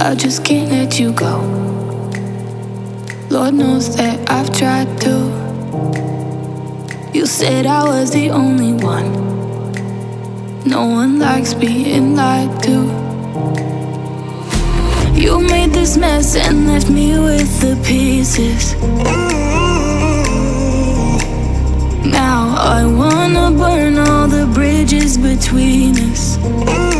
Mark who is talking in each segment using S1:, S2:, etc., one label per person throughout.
S1: I just can't let you go. Lord knows that I've tried to. You said I was the only one. No one likes being lied to. You made this mess and left me with the pieces. Now I wanna burn all the bridges between us.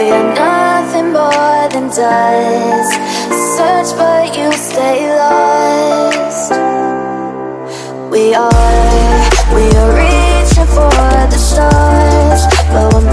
S1: We are nothing more than dust. Search but you stay lost. We are, we are reaching for the stars But we're